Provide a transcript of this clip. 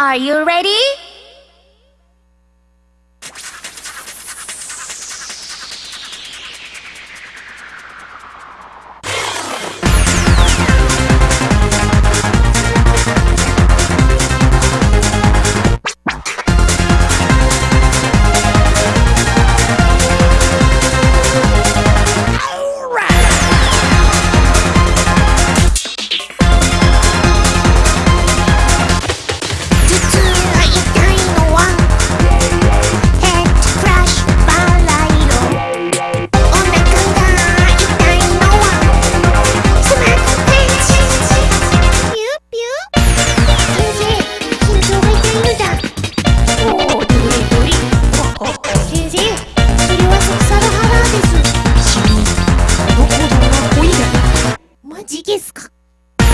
Are you ready?